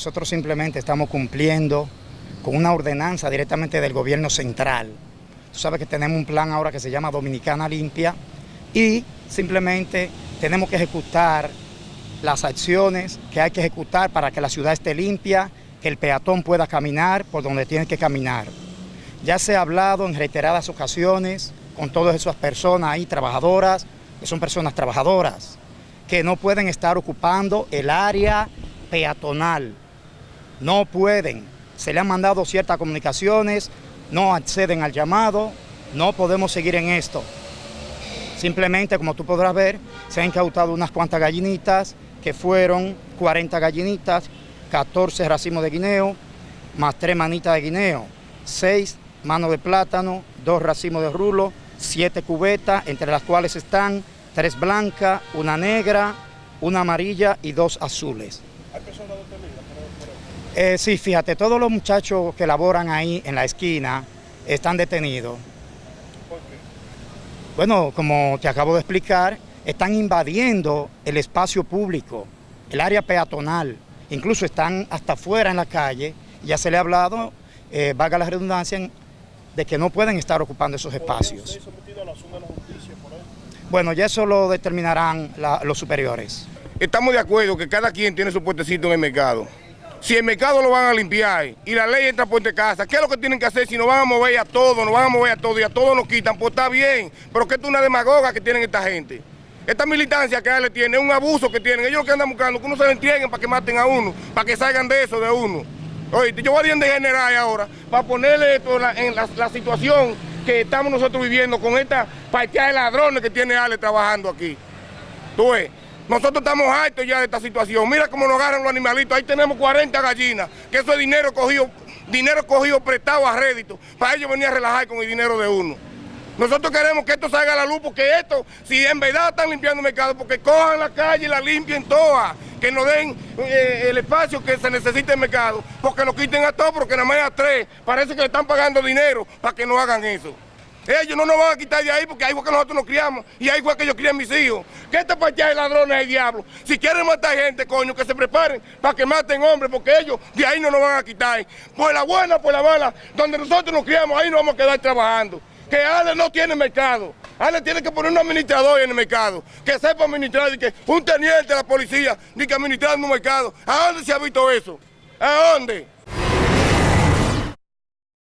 nosotros simplemente estamos cumpliendo con una ordenanza directamente del gobierno central. Tú sabes que tenemos un plan ahora que se llama Dominicana Limpia y simplemente tenemos que ejecutar las acciones que hay que ejecutar para que la ciudad esté limpia, que el peatón pueda caminar por donde tiene que caminar. Ya se ha hablado en reiteradas ocasiones con todas esas personas ahí trabajadoras, que son personas trabajadoras, que no pueden estar ocupando el área peatonal. No pueden. Se le han mandado ciertas comunicaciones, no acceden al llamado, no podemos seguir en esto. Simplemente, como tú podrás ver, se han incautado unas cuantas gallinitas, que fueron 40 gallinitas, 14 racimos de guineo, más 3 manitas de guineo, 6 manos de plátano, 2 racimos de rulo, 7 cubetas, entre las cuales están 3 blancas, una negra, una amarilla y 2 azules. ¿Hay personas detenidas eh, sí, fíjate, todos los muchachos que laboran ahí en la esquina están detenidos. ¿Por qué? Bueno, como te acabo de explicar, están invadiendo el espacio público, el área peatonal, incluso están hasta afuera en la calle, ya se le ha hablado, eh, valga la redundancia, de que no pueden estar ocupando esos espacios. Bueno, ya eso lo determinarán los superiores. Estamos de acuerdo que cada quien tiene su puestecito en el mercado. Si el mercado lo van a limpiar y la ley entra por casa, ¿qué es lo que tienen que hacer si nos van a mover a todos, nos van a mover a todos y a todos nos quitan? Pues está bien, pero que es una demagoga que tienen esta gente. Esta militancia que le tiene es un abuso que tienen. Ellos lo que andan buscando que uno se lo entreguen para que maten a uno, para que salgan de eso de uno. Oye, yo voy a de general ahora para ponerle esto en la, situación que estamos nosotros viviendo con esta partida de ladrones que tiene Ale trabajando aquí. Tú ves. Nosotros estamos hartos ya de esta situación. Mira cómo nos agarran los animalitos. Ahí tenemos 40 gallinas, que eso es dinero cogido, dinero cogido prestado a rédito, para ellos venir a relajar con el dinero de uno. Nosotros queremos que esto salga a la luz porque esto, si en verdad están limpiando el mercado, porque cojan la calle y la limpien todas, que nos den eh, el espacio que se necesita el mercado, porque lo quiten a todos, porque nada más a tres, parece que le están pagando dinero para que no hagan eso. Ellos no nos van a quitar de ahí porque ahí fue que nosotros nos criamos y ahí fue que yo crié a mis hijos. ¿Qué esta partida de ladrones es el diablo? Si quieren matar gente, coño, que se preparen para que maten hombres porque ellos de ahí no nos van a quitar. Por la buena, por la mala, donde nosotros nos criamos, ahí nos vamos a quedar trabajando que Ale no tiene mercado. Ale tiene que poner un administrador en el mercado, que sepa administrar, y que un teniente de la policía, ni que administrar un mercado. ¿A dónde se ha visto eso? ¿A dónde?